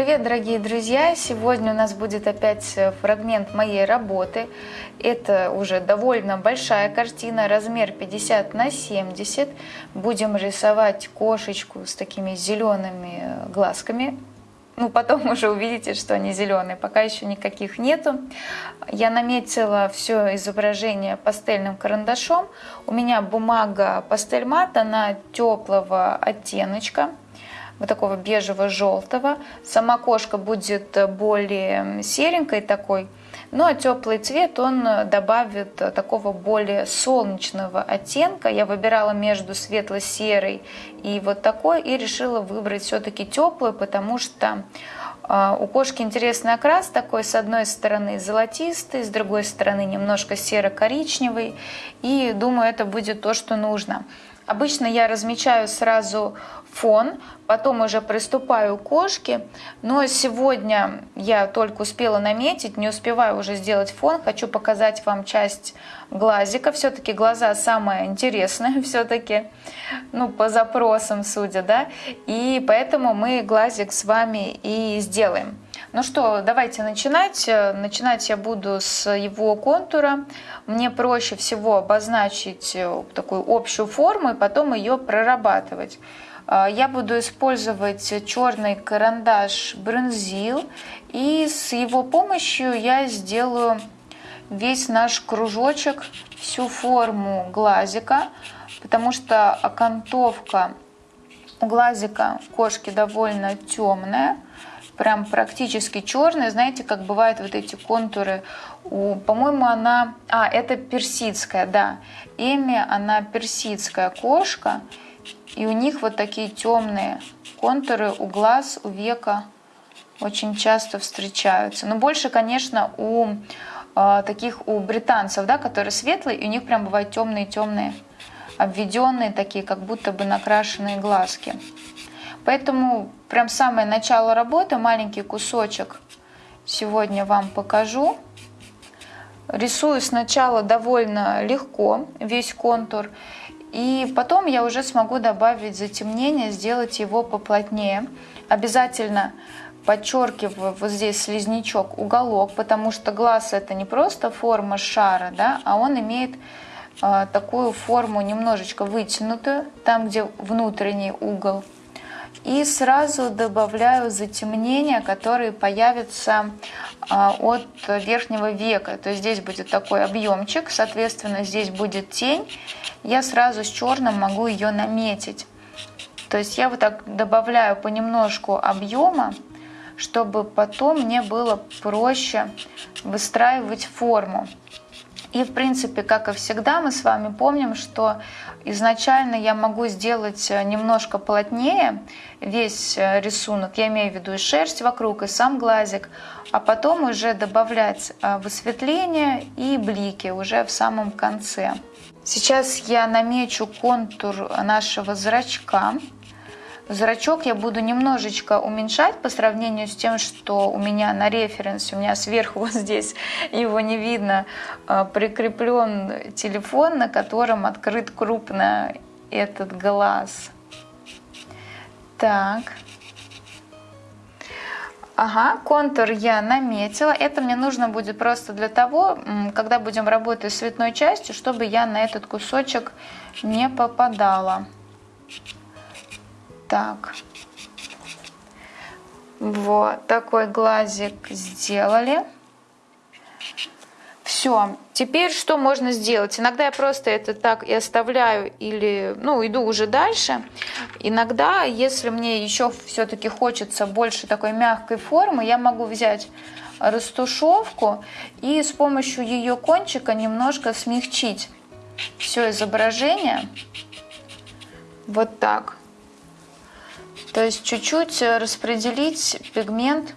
Привет, дорогие друзья! Сегодня у нас будет опять фрагмент моей работы. Это уже довольно большая картина, размер 50 на 70. Будем рисовать кошечку с такими зелеными глазками. Ну, потом уже увидите, что они зеленые. Пока еще никаких нету. Я наметила все изображение пастельным карандашом. У меня бумага пастель мат, она теплого оттеночка вот такого бежево-желтого. Сама кошка будет более серенькой такой, ну а теплый цвет он добавит такого более солнечного оттенка. Я выбирала между светло-серой и вот такой и решила выбрать все-таки теплый, потому что у кошки интересный окрас такой, с одной стороны золотистый, с другой стороны немножко серо-коричневый. И думаю, это будет то, что нужно. Обычно я размечаю сразу фон, потом уже приступаю к кошке. Но сегодня я только успела наметить, не успеваю уже сделать фон. Хочу показать вам часть глазика. Все-таки глаза самое интересное, все-таки, ну, по запросам судя, да. И поэтому мы глазик с вами и сделаем. Ну что, давайте начинать. Начинать я буду с его контура. Мне проще всего обозначить э, такую общую форму и потом ее прорабатывать. А, я буду использовать черный карандаш Бронзил, и с его помощью я сделаю весь наш кружочек, всю форму глазика, потому что окантовка у глазика кошки довольно темная прям практически черная. Знаете, как бывают вот эти контуры. По-моему, она... А, это персидская, да. Эми, она персидская кошка. И у них вот такие темные контуры у глаз, у века очень часто встречаются. Но больше, конечно, у э, таких у британцев, да, которые светлые, и у них прям бывают темные-темные, обведенные такие, как будто бы накрашенные глазки. Поэтому прям самое начало работы, маленький кусочек сегодня вам покажу. Рисую сначала довольно легко весь контур, и потом я уже смогу добавить затемнение, сделать его поплотнее. Обязательно подчеркиваю вот здесь слизнячок, уголок, потому что глаз это не просто форма шара, да, а он имеет э, такую форму немножечко вытянутую, там где внутренний угол и сразу добавляю затемнения, которые появятся а, от верхнего века. То есть здесь будет такой объемчик, соответственно, здесь будет тень. Я сразу с черным могу ее наметить. То есть я вот так добавляю понемножку объема, чтобы потом мне было проще выстраивать форму. И, в принципе, как и всегда, мы с вами помним, что изначально я могу сделать э, немножко плотнее весь э, рисунок, я имею в виду и шерсть вокруг, и сам глазик, а потом уже добавлять э, высветление и блики уже в самом конце. Сейчас я намечу контур нашего зрачка. Зрачок я буду немножечко уменьшать по сравнению с тем, что у меня на референсе, у меня сверху вот здесь его не видно, а, прикреплен телефон, на котором открыт крупно этот глаз. Так. Ага, контур я наметила. Это мне нужно будет просто для того, когда будем работать с цветной частью, чтобы я на этот кусочек не попадала. Так. Вот такой глазик сделали. Все. Теперь что можно сделать? Иногда я просто это так и оставляю или, ну, иду уже дальше. Иногда, если мне еще все-таки хочется больше такой мягкой формы, я могу взять растушевку и с помощью ее кончика немножко смягчить все изображение. Вот так. То есть чуть-чуть э, распределить пигмент,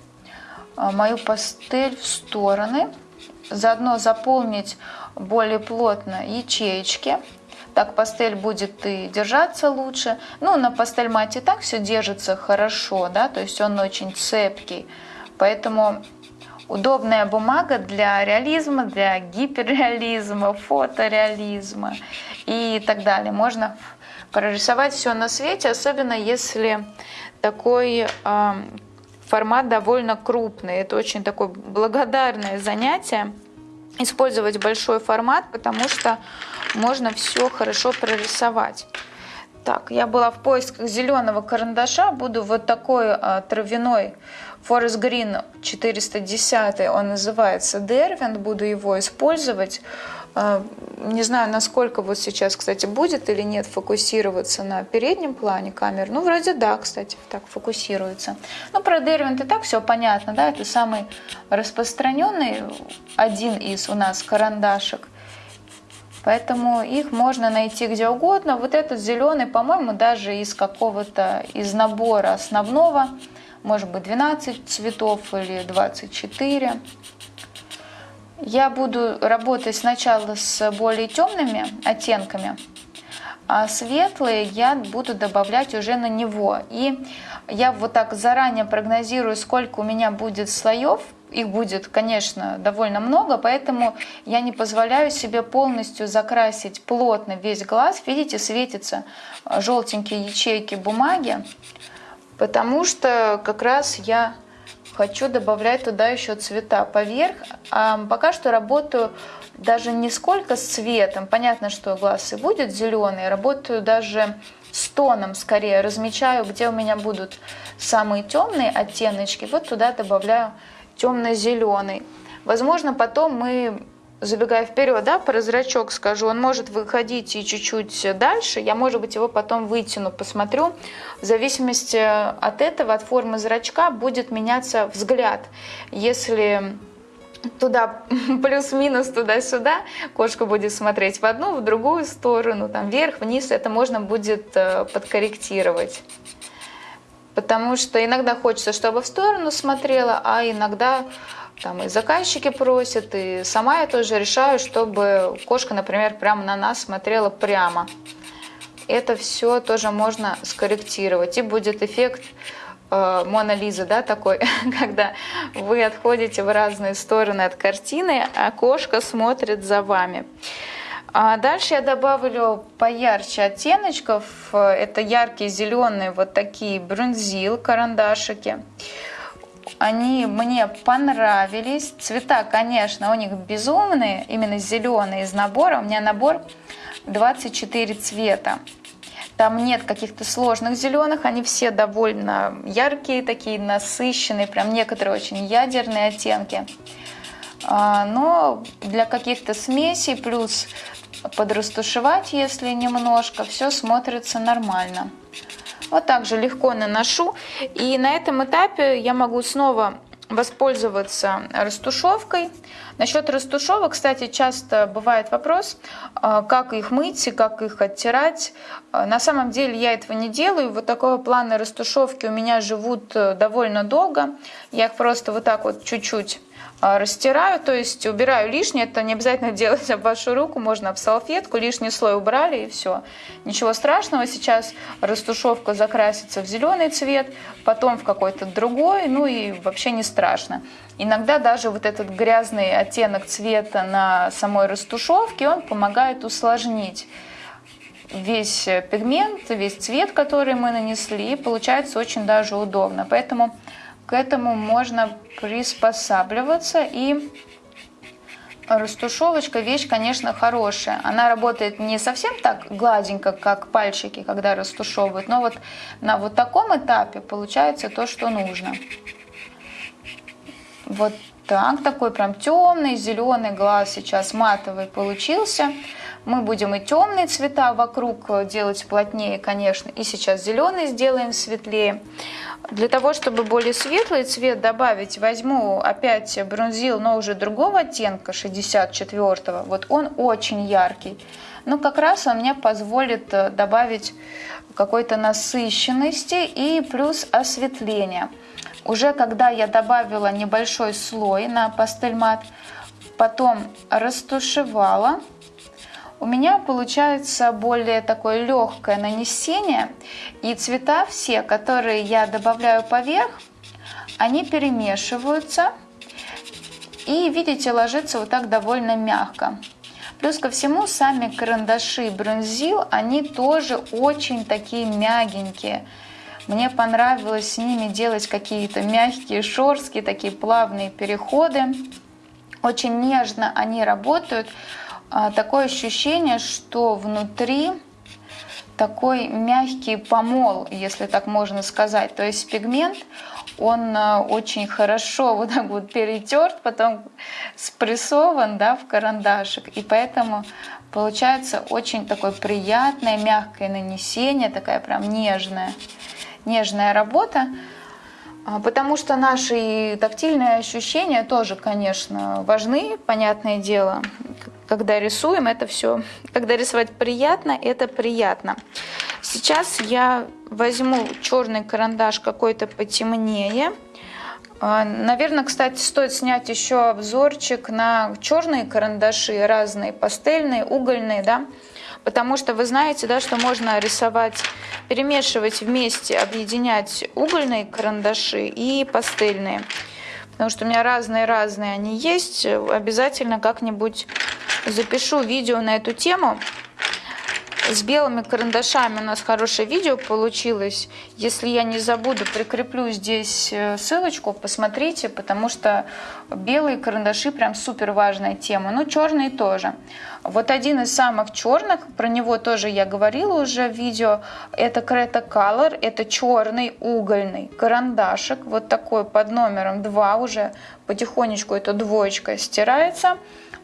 э, мою пастель в стороны. Заодно заполнить более плотно ячеечки. Так пастель будет и держаться лучше. Ну, на пастель мате так все держится хорошо, да, то есть он очень цепкий. Поэтому удобная бумага для реализма, для гиперреализма, фотореализма и так далее. Можно прорисовать все на свете, особенно если такой э, формат довольно крупный. Это очень такое благодарное занятие. Использовать большой формат, потому что можно все хорошо прорисовать. Так, я была в поисках зеленого карандаша. Буду вот такой а, травяной Forest Green 410. Он называется Derwent. Буду его использовать. А, не знаю, насколько вот сейчас, кстати, будет или нет фокусироваться на переднем плане камеры. Ну, вроде да, кстати, так фокусируется. Ну, про Derwent и так все понятно, да, это самый распространенный, один из у нас карандашек. Поэтому их можно найти где угодно. Вот этот зеленый, по-моему, даже из какого-то, из набора основного, может быть 12 цветов или 24. Я буду работать сначала с более темными оттенками, а светлые я буду добавлять уже на него. И я вот так заранее прогнозирую, сколько у меня будет слоев их будет, конечно, довольно много, поэтому я не позволяю себе полностью закрасить плотно весь глаз. Видите, светятся желтенькие ячейки бумаги, потому что как раз я хочу добавлять туда еще цвета поверх. А пока что работаю даже не сколько с цветом, понятно, что глаз и будет зеленый, работаю даже с тоном скорее, размечаю, где у меня будут самые темные оттеночки, вот туда добавляю темно-зеленый. Возможно, потом мы, забегая вперед, да, про зрачок скажу, он может выходить и чуть-чуть дальше. Я, может быть, его потом вытяну, посмотрю. В зависимости от этого, от формы зрачка, будет меняться взгляд. Если туда плюс-минус туда-сюда, кошка будет смотреть в одну, в другую сторону, там вверх, вниз, это можно будет э, подкорректировать. Потому что иногда хочется, чтобы в сторону смотрела, а иногда там и заказчики просят, и сама я тоже решаю, чтобы кошка, например, прямо на нас смотрела прямо. Это все тоже можно скорректировать, и будет эффект э, Мона Лиза, да, такой, когда вы отходите в разные стороны от картины, а кошка смотрит за вами. А дальше я добавлю поярче оттеночков. Это яркие зеленые вот такие брунзил карандашики. Они мне понравились. Цвета, конечно, у них безумные, именно зеленые из набора. У меня набор 24 цвета. Там нет каких-то сложных зеленых, они все довольно яркие, такие насыщенные, прям некоторые очень ядерные оттенки. А, но для каких-то смесей плюс подрастушевать, если немножко, все смотрится нормально. Вот так же легко наношу. И на этом этапе я могу снова воспользоваться растушевкой. Насчет растушевок, кстати, часто бывает вопрос, а, как их мыть и как их оттирать. А, на самом деле я этого не делаю. Вот такого плана растушевки у меня живут э, довольно долго. Я их просто вот так вот чуть-чуть растираю, то есть убираю лишнее, это не обязательно делать об вашу руку, можно об салфетку, лишний слой убрали и все. Ничего страшного, сейчас растушевка закрасится в зеленый цвет, потом в какой-то другой, ну и вообще не страшно. Иногда даже вот этот грязный оттенок цвета на самой растушевке, он помогает усложнить весь пигмент, весь цвет, который мы нанесли, и получается очень даже удобно. Поэтому к этому можно приспосабливаться и растушевочка вещь, конечно, хорошая. Она работает не совсем так гладенько, как пальчики, когда растушевывают, но вот на вот таком этапе получается то, что нужно. Вот так, такой прям темный, зеленый глаз сейчас матовый получился. Мы будем и темные цвета вокруг делать плотнее, конечно, и сейчас зеленый сделаем светлее. Для того, чтобы более светлый цвет добавить, возьму опять бронзил, но уже другого оттенка, 64-го. Вот он очень яркий. Но как раз он мне позволит э, добавить какой-то насыщенности и плюс осветления. Уже когда я добавила небольшой слой на пастельмат, потом растушевала, у меня получается более такое легкое нанесение. И цвета все, которые я добавляю поверх, они перемешиваются. И, видите, ложится вот так довольно мягко. Плюс ко всему, сами карандаши бронзил, они тоже очень такие мягенькие. Мне понравилось с ними делать какие-то мягкие шорстки, такие плавные переходы. Очень нежно они работают. А, такое ощущение, что внутри такой мягкий помол, если так можно сказать. То есть пигмент, он а, очень хорошо вот так вот перетерт, потом спрессован да, в карандашик. И поэтому получается очень такое приятное, мягкое нанесение, такая прям нежная, нежная работа. А, потому что наши тактильные ощущения тоже, конечно, важны, понятное дело. Когда рисуем, это все, когда рисовать приятно, это приятно. Сейчас я возьму черный карандаш какой-то потемнее. А, Наверное, кстати, стоит снять еще обзорчик на черные карандаши, разные пастельные, угольные, да, потому что вы знаете, да, что можно рисовать, перемешивать вместе, объединять угольные карандаши и пастельные. Потому что у меня разные-разные они есть. Обязательно как-нибудь запишу видео на эту тему. С белыми карандашами у нас хорошее видео получилось. Если я не забуду, прикреплю здесь э, ссылочку, посмотрите, потому что белые карандаши прям супер важная тема. Ну, черные тоже. Вот один из самых черных, про него тоже я говорила уже в видео, это Creta Color, это черный угольный карандашик, вот такой под номером 2 уже потихонечку эта двоечка стирается.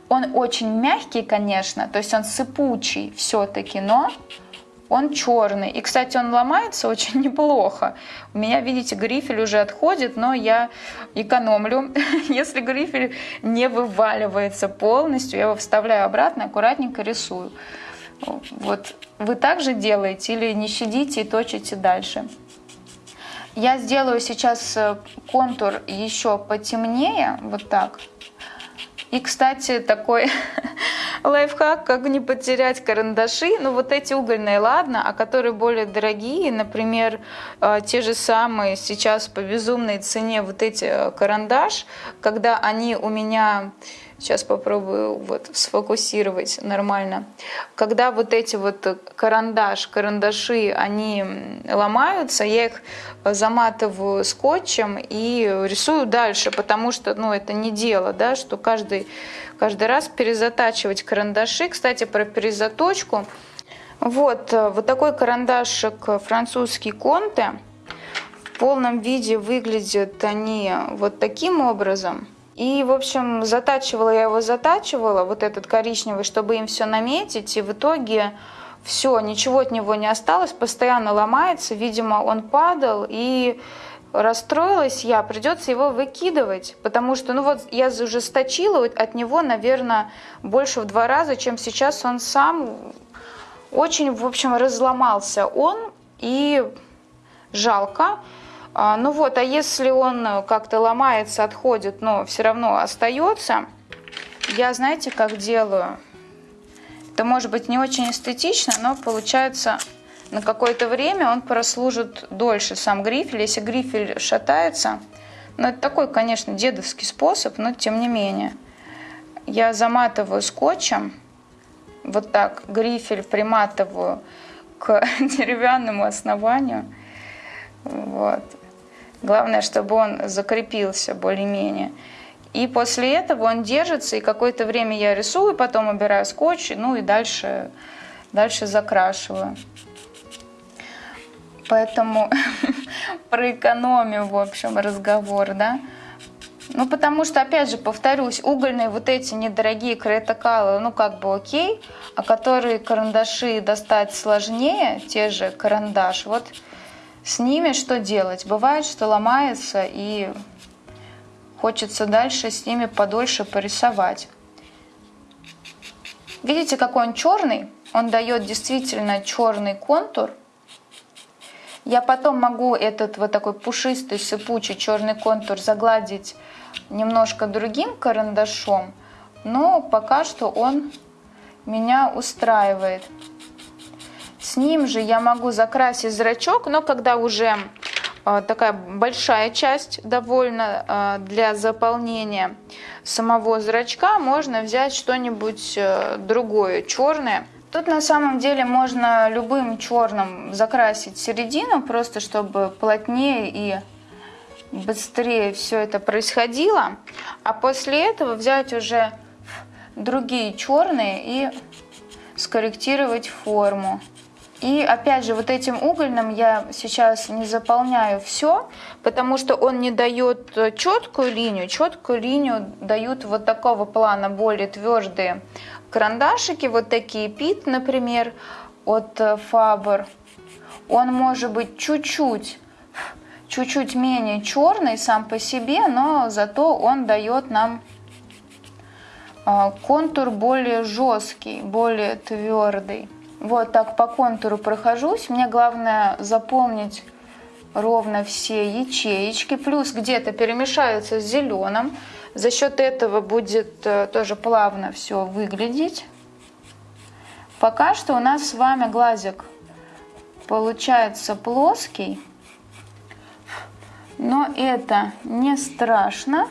Он очень мягкий, конечно, то есть он сыпучий все-таки, но он черный. И, кстати, он ломается очень неплохо. У меня, видите, грифель уже отходит, но я экономлю. Если грифель не вываливается полностью, я его вставляю обратно, аккуратненько рисую. Вот вы также делаете или не щадите и точите дальше. Я сделаю сейчас э, контур еще потемнее, вот так. И, кстати, такой лайфхак, как не потерять карандаши. Ну, вот эти угольные, ладно, а которые более дорогие, например, э, те же самые сейчас по безумной цене вот эти э, карандаш, когда они у меня Сейчас попробую вот сфокусировать нормально. Когда вот эти вот карандаш, карандаши, они ломаются, я их заматываю скотчем и рисую дальше, потому что, ну, это не дело, да, что каждый, каждый раз перезатачивать карандаши. Кстати, про перезаточку. Вот, вот такой карандашик французский Конте. В полном виде выглядят они вот таким образом – и, в общем, затачивала я его, затачивала, вот этот коричневый, чтобы им все наметить. И в итоге все, ничего от него не осталось, постоянно ломается. Видимо, он падал, и расстроилась я, придется его выкидывать, потому что, ну вот, я уже сточила от него, наверное, больше в два раза, чем сейчас он сам очень, в общем, разломался он, и жалко. А, ну вот, а если он как-то ломается, отходит, но все равно остается, я, знаете, как делаю? Это может быть не очень эстетично, но получается на какое-то время он прослужит дольше, сам грифель. Если грифель шатается, ну это такой, конечно, дедовский способ, но тем не менее. Я заматываю скотчем, вот так грифель приматываю к деревянному основанию. Вот. Главное, чтобы он закрепился более-менее. И после этого он держится, и какое-то время я рисую, потом убираю скотч, ну и дальше, дальше закрашиваю. Поэтому про экономию, в общем, разговор, да. Ну, потому что, опять же, повторюсь, угольные вот эти недорогие кретокалы, ну, как бы окей, а которые карандаши достать сложнее, те же карандаш, вот с ними что делать? Бывает, что ломается и хочется дальше с ними подольше порисовать. Видите, какой он черный? Он дает действительно черный контур. Я потом могу этот вот такой пушистый, сыпучий черный контур загладить немножко другим карандашом, но пока что он меня устраивает. С ним же я могу закрасить зрачок, но когда уже а, такая большая часть довольно а, для заполнения самого зрачка, можно взять что-нибудь э, другое, черное. Тут на самом деле можно любым черным закрасить середину, просто чтобы плотнее и быстрее все это происходило. А после этого взять уже другие черные и скорректировать форму. И опять же, вот этим угольным я сейчас не заполняю все, потому что он не дает четкую линию. Четкую линию дают вот такого плана более твердые карандашики, вот такие пит, например, от Faber. Он может быть чуть-чуть чуть-чуть менее черный сам по себе, но зато он дает нам а, контур более жесткий, более твердый. Вот так по контуру прохожусь. Мне главное заполнить ровно все ячеечки. Плюс где-то перемешаются с зеленым. За счет этого будет э, тоже плавно все выглядеть. Пока что у нас с вами глазик получается плоский. Но это не страшно,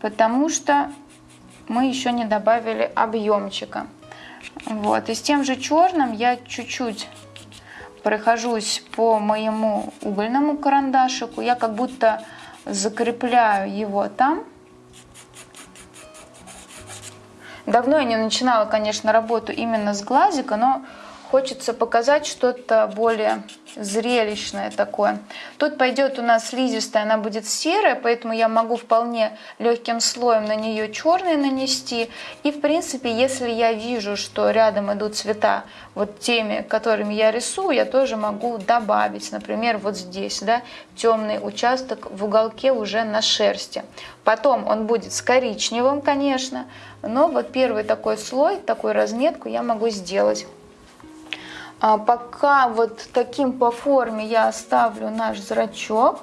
потому что мы еще не добавили объемчика. Вот. И с тем же черным я чуть-чуть прохожусь по моему угольному карандашику. Я как будто закрепляю его там. Давно я не начинала, конечно, работу именно с глазика, но хочется показать что-то более зрелищное такое. Тут пойдет у нас слизистая, она будет серая, поэтому я могу вполне легким слоем на нее черный нанести. И в принципе, если я вижу, что рядом идут цвета вот теми, которыми я рисую, я тоже могу добавить. Например, вот здесь, да, темный участок в уголке уже на шерсти. Потом он будет с коричневым, конечно, но вот первый такой слой, такую разметку я могу сделать. А пока вот таким по форме я оставлю наш зрачок.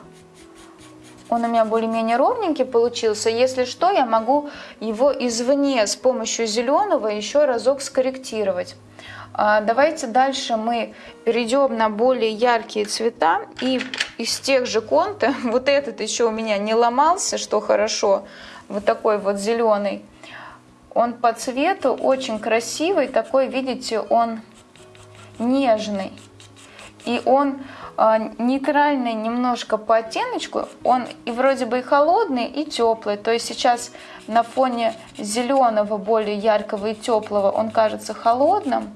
Он у меня более-менее ровненький получился. Если что, я могу его извне с помощью зеленого еще разок скорректировать. А давайте дальше мы перейдем на более яркие цвета. И из тех же конта, вот этот еще у меня не ломался, что хорошо, вот такой вот зеленый. Он по цвету очень красивый, такой, видите, он нежный. И он э, нейтральный немножко по оттеночку, он и вроде бы и холодный, и теплый. То есть сейчас на фоне зеленого, более яркого и теплого он кажется холодным,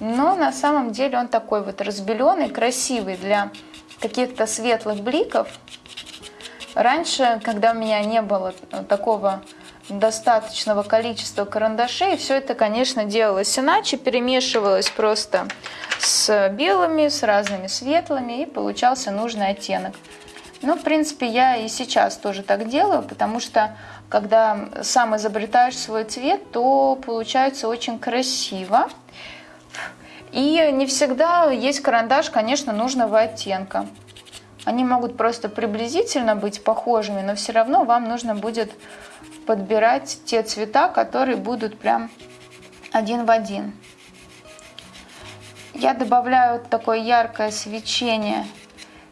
но на самом деле он такой вот разбеленный, красивый для каких-то светлых бликов. Раньше, когда у меня не было такого достаточного количества карандашей. Все это, конечно, делалось иначе, перемешивалось просто с белыми, с разными светлыми, и получался нужный оттенок. Ну, в принципе, я и сейчас тоже так делаю, потому что когда сам изобретаешь свой цвет, то получается очень красиво. И не всегда есть карандаш, конечно, нужного оттенка. Они могут просто приблизительно быть похожими, но все равно вам нужно будет подбирать те цвета, которые будут прям один в один. Я добавляю такое яркое свечение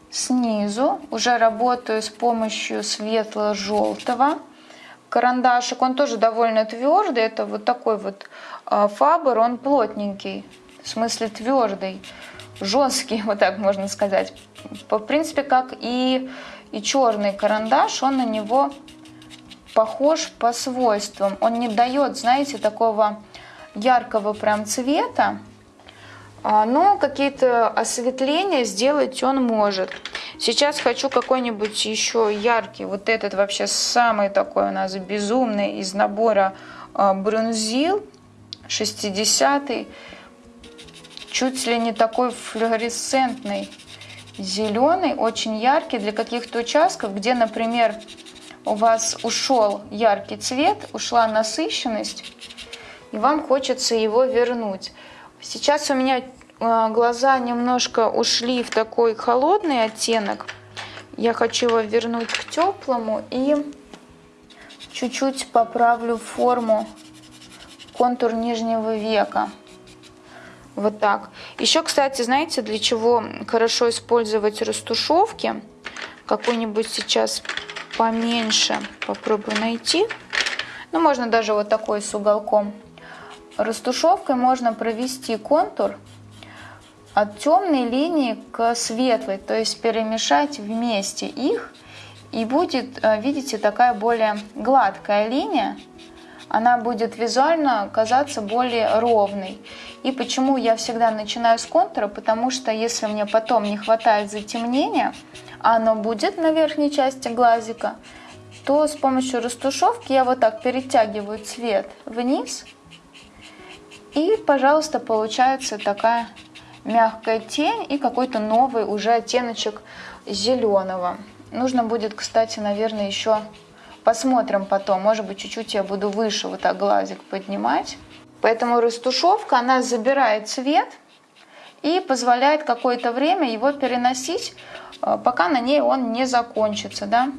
снизу. Уже работаю с помощью светло-желтого. Карандашик, он тоже довольно твердый. Это вот такой вот фабер, он плотненький, в смысле твердый, жесткий, вот так можно сказать. В принципе, как и, и черный карандаш, он на него похож по свойствам. Он не дает, знаете, такого яркого прям цвета, а, но какие-то осветления сделать он может. Сейчас хочу какой-нибудь еще яркий, вот этот вообще самый такой у нас безумный из набора а, Брунзил 60 чуть ли не такой флуоресцентный зеленый, очень яркий для каких-то участков, где, например, у вас ушел яркий цвет, ушла насыщенность, и вам хочется его вернуть. Сейчас у меня э, глаза немножко ушли в такой холодный оттенок. Я хочу его вернуть к теплому и чуть-чуть поправлю форму контур нижнего века. Вот так. Еще, кстати, знаете, для чего хорошо использовать растушевки? Какой-нибудь сейчас поменьше попробую найти. Ну, можно даже вот такой с уголком. растушевкой можно провести контур от темной линии к светлой, то есть перемешать вместе их, и будет, э, видите, такая более гладкая линия, она будет визуально казаться более ровной. И почему я всегда начинаю с контура, потому что если мне потом не хватает затемнения, оно будет на верхней части глазика, то с помощью растушевки я вот так перетягиваю цвет вниз, и, пожалуйста, получается такая мягкая тень и какой-то новый уже оттеночек зеленого. Нужно будет, кстати, наверное, еще посмотрим потом. Может быть, чуть-чуть я буду выше вот так глазик поднимать. Поэтому растушевка, она забирает цвет и позволяет какое-то время его переносить, э, пока на ней он не закончится. Да?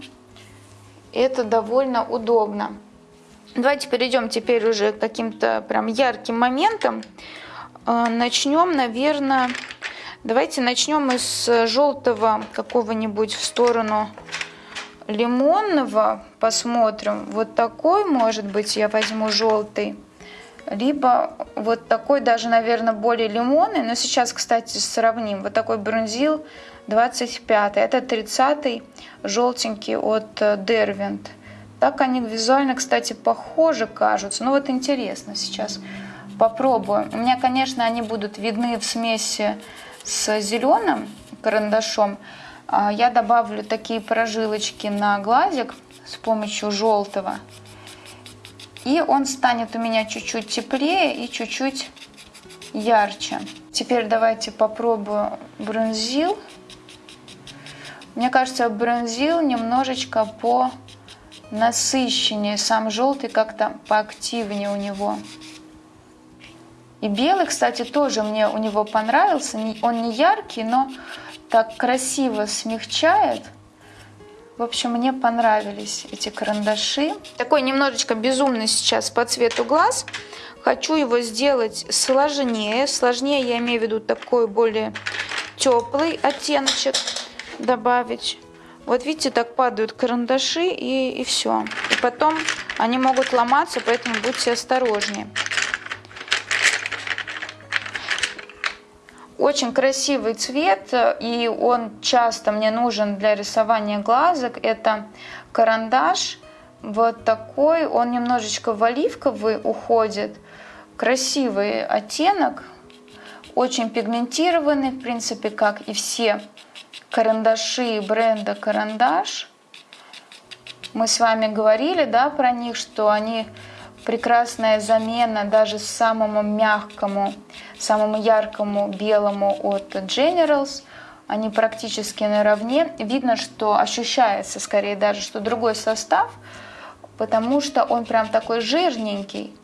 Это довольно удобно. Давайте перейдем теперь уже к каким-то прям ярким моментам. Э, начнем, наверное, давайте начнем из желтого какого-нибудь в сторону лимонного. Посмотрим. Вот такой, может быть, я возьму желтый. Либо вот такой даже, наверное, более лимонный. Но сейчас, кстати, сравним. Вот такой бронзил 25. Это 30 желтенький от Дервинт. Так они визуально, кстати, похожи кажутся. Ну вот интересно сейчас попробую. У меня, конечно, они будут видны в смеси с зеленым карандашом. А, я добавлю такие прожилочки на глазик с помощью желтого. И он станет у меня чуть-чуть теплее и чуть-чуть ярче. Теперь давайте попробую бронзил. Мне кажется, бронзил немножечко по насыщеннее. Сам желтый как-то поактивнее у него. И белый, кстати, тоже мне у него понравился. Он не яркий, но так красиво смягчает. В общем, мне понравились эти карандаши. Такой немножечко безумный сейчас по цвету глаз. Хочу его сделать сложнее. Сложнее я имею в виду такой более теплый оттеночек добавить. Вот видите, так падают карандаши и, и все. И потом они могут ломаться, поэтому будьте осторожнее. Очень красивый цвет, и он часто мне нужен для рисования глазок. Это карандаш вот такой, он немножечко в оливковый уходит. Красивый оттенок, очень пигментированный, в принципе, как и все карандаши бренда Карандаш. Мы с вами говорили да, про них, что они прекрасная замена даже самому мягкому, самому яркому белому от Generals. Они практически наравне. Видно, что ощущается скорее даже, что другой состав, потому что он прям такой жирненький.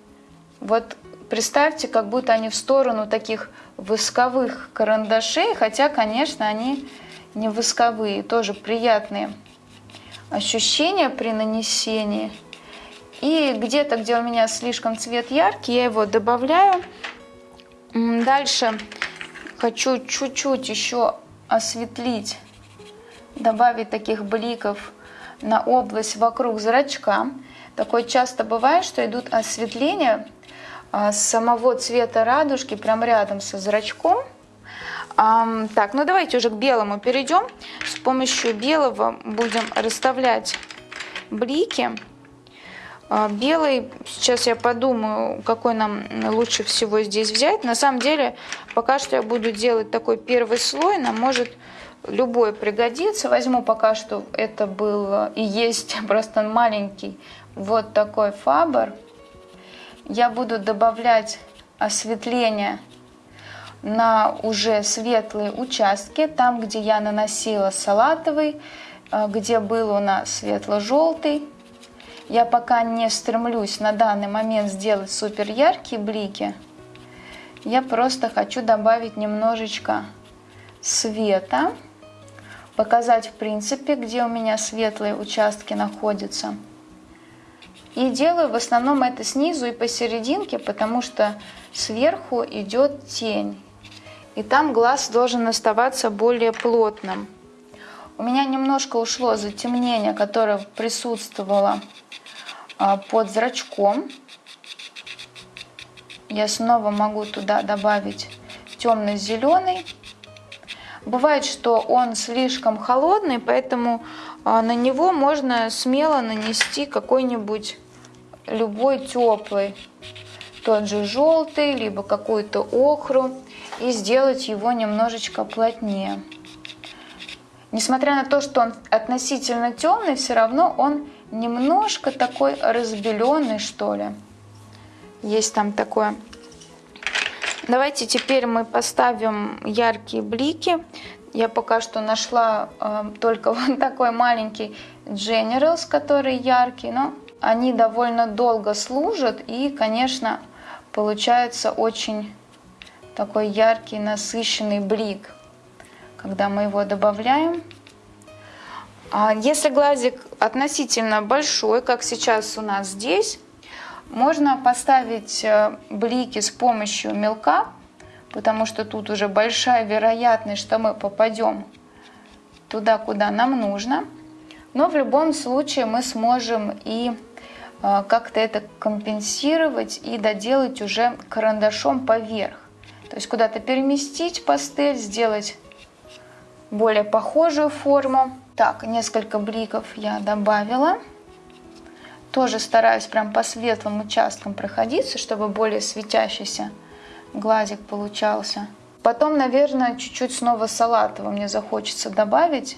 Вот представьте, как будто они в сторону таких восковых карандашей, хотя, конечно, они не восковые, тоже приятные ощущения при нанесении. И где-то, где у меня слишком цвет яркий, я его добавляю. Дальше хочу чуть-чуть еще осветлить, добавить таких бликов на область вокруг зрачка. Такое часто бывает, что идут осветления а, самого цвета радужки прям рядом со зрачком. Так, ну давайте уже к белому перейдем. С помощью белого будем расставлять блики. А, белый, сейчас я подумаю, какой нам лучше всего здесь взять. На самом деле, пока что я буду делать такой первый слой, нам может любой пригодиться. Возьму пока что, это был и есть просто маленький вот такой фабр. Я буду добавлять осветление на уже светлые участки, там, где я наносила салатовый, а, где был у нас светло-желтый. Я пока не стремлюсь на данный момент сделать супер яркие блики. Я просто хочу добавить немножечко света, показать в принципе, где у меня светлые участки находятся. И делаю в основном это снизу и посерединке, потому что сверху идет тень. И там глаз должен оставаться более плотным. У меня немножко ушло затемнение, которое присутствовало под зрачком. я снова могу туда добавить темно-зеленый. Бывает, что он слишком холодный, поэтому а, на него можно смело нанести какой-нибудь любой теплый, тот же желтый, либо какую-то охру, и сделать его немножечко плотнее. Несмотря на то, что он относительно темный, все равно он немножко такой разбеленный, что ли. Есть там такое. Давайте теперь мы поставим яркие блики. Я пока что нашла э, только вот такой маленький Generals, который яркий, но они довольно долго служат и, конечно, получается очень такой яркий, насыщенный блик, когда мы его добавляем. А если глазик относительно большой, как сейчас у нас здесь, можно поставить э, блики с помощью мелка, потому что тут уже большая вероятность, что мы попадем туда, куда нам нужно. Но в любом случае мы сможем и э, как-то это компенсировать и доделать уже карандашом поверх. То есть куда-то переместить пастель, сделать более похожую форму. Так, несколько бликов я добавила. Тоже стараюсь прям по светлым участкам проходиться, чтобы более светящийся глазик получался. Потом, наверное, чуть-чуть снова салатового мне захочется добавить,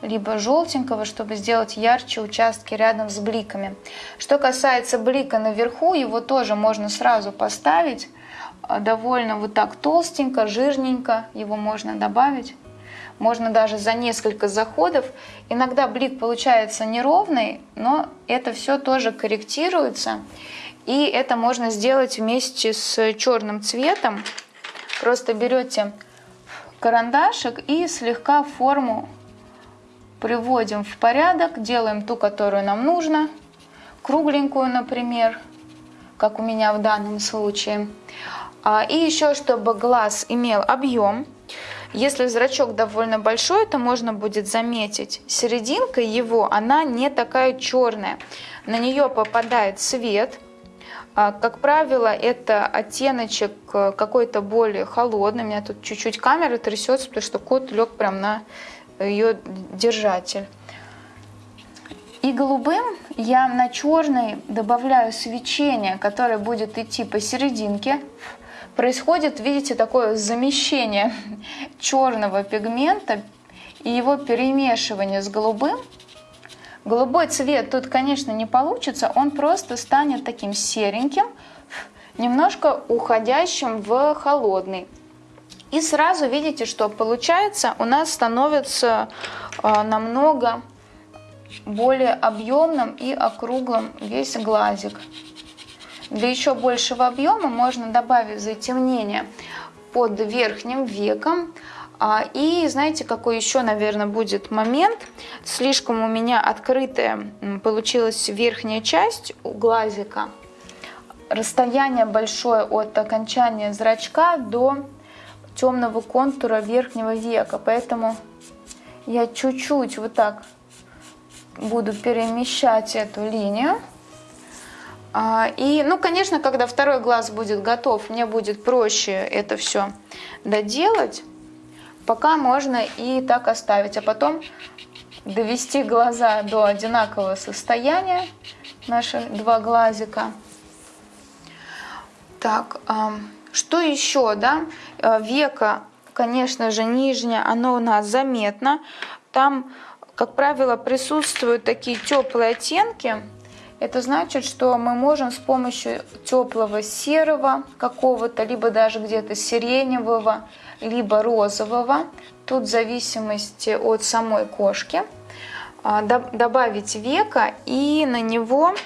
либо желтенького, чтобы сделать ярче участки рядом с бликами. Что касается блика наверху, его тоже можно сразу поставить. А, довольно вот так толстенько, жирненько его можно добавить можно даже за несколько заходов. Иногда блик получается неровный, но это все тоже корректируется. И это можно сделать вместе с черным цветом. Просто берете карандашик и слегка форму приводим в порядок, делаем ту, которую нам нужно, кругленькую, например, как у меня в данном случае. А, и еще, чтобы глаз имел объем, если зрачок довольно большой, то можно будет заметить, серединка его, она не такая черная. На нее попадает свет. А, как правило, это оттеночек э, какой-то более холодный. У меня тут чуть-чуть камера трясется, потому что кот лег прям на ее держатель. И голубым я на черный добавляю свечение, которое будет идти посерединке происходит, видите, такое замещение черного пигмента и его перемешивание с голубым. Голубой цвет тут, конечно, не получится, он просто станет таким сереньким, немножко уходящим в холодный. И сразу видите, что получается у нас становится э, намного более объемным и округлым весь глазик. Для еще большего объема можно добавить затемнение под верхним веком. А, и знаете, какой еще, наверное, будет момент? Слишком у меня открытая получилась верхняя часть у глазика. Расстояние большое от окончания зрачка до темного контура верхнего века. Поэтому я чуть-чуть вот так буду перемещать эту линию. А, и, ну, конечно, когда второй глаз будет готов, мне будет проще это все доделать. Пока можно и так оставить, а потом довести глаза до одинакового состояния, наши два глазика. Так, что еще, да? Э, века, конечно же, нижнее, оно у нас заметно. Там, как правило, присутствуют такие теплые оттенки, это значит, что мы можем с помощью теплого серого какого-то, либо даже где-то сиреневого, либо розового, тут в зависимости от самой кошки, а, добавить века и на него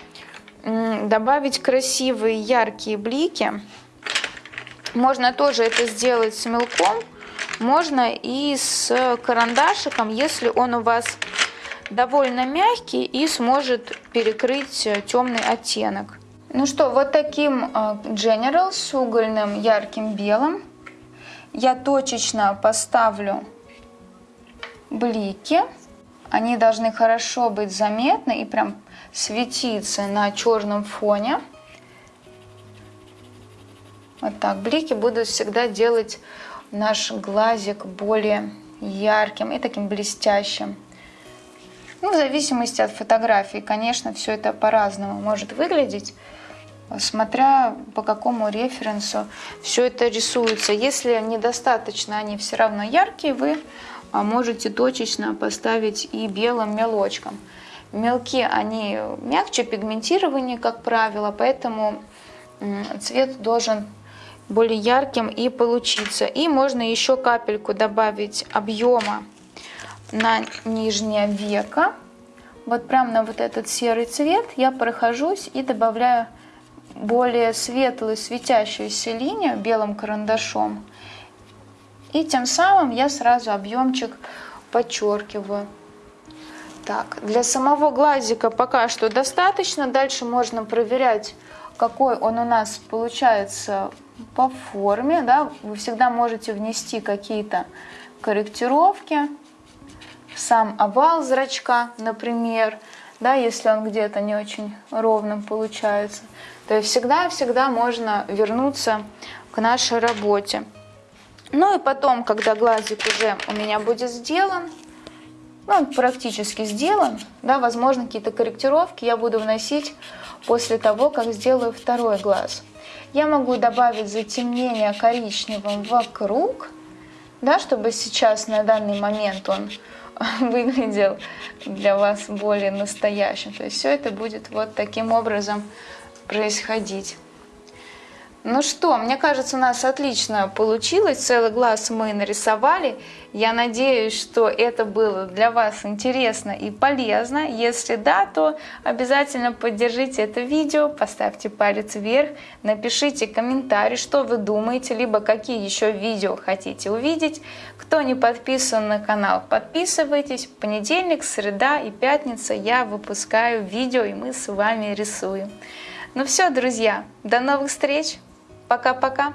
добавить красивые яркие блики. Можно тоже это сделать с мелком, можно и с карандашиком, если он у вас довольно мягкий и сможет перекрыть э, темный оттенок. Ну что, вот таким э, General с угольным ярким белым я точечно поставлю блики. Они должны хорошо быть заметны и прям светиться на черном фоне. Вот так. Блики будут всегда делать наш глазик более ярким и таким блестящим. Ну, в зависимости от фотографии, конечно, все это по-разному может выглядеть, смотря по какому референсу все это рисуется. Если недостаточно они все равно яркие, вы а, можете точечно поставить и белым мелочком. Мелки, они мягче пигментирования, как правило, поэтому цвет должен более ярким и получиться. И можно еще капельку добавить объема на нижнее веко. Вот прям на вот этот серый цвет я прохожусь и добавляю более светлую светящуюся линию белым карандашом. И тем самым я сразу объемчик подчеркиваю. Так, для самого глазика пока что достаточно. Дальше можно проверять, какой он у нас получается по форме. Да? Вы всегда можете внести какие-то корректировки. Сам овал зрачка, например, да, если он где-то не очень ровным получается. То есть всегда-всегда можно вернуться к нашей работе. Ну и потом, когда глазик уже у меня будет сделан, ну, он практически сделан, да, возможно, какие-то корректировки я буду вносить после того, как сделаю второй глаз. Я могу добавить затемнение коричневым вокруг, да, чтобы сейчас на данный момент он выглядел для вас более настоящим. То есть все это будет вот таким образом происходить. Ну что, мне кажется, у нас отлично получилось. Целый глаз мы нарисовали. Я надеюсь, что это было для вас интересно и полезно. Если да, то обязательно поддержите это видео, поставьте палец вверх, напишите комментарий, что вы думаете, либо какие еще видео хотите увидеть. Кто не подписан на канал, подписывайтесь. В понедельник, среда и пятница я выпускаю видео, и мы с вами рисуем. Ну все, друзья, до новых встреч! Пока-пока.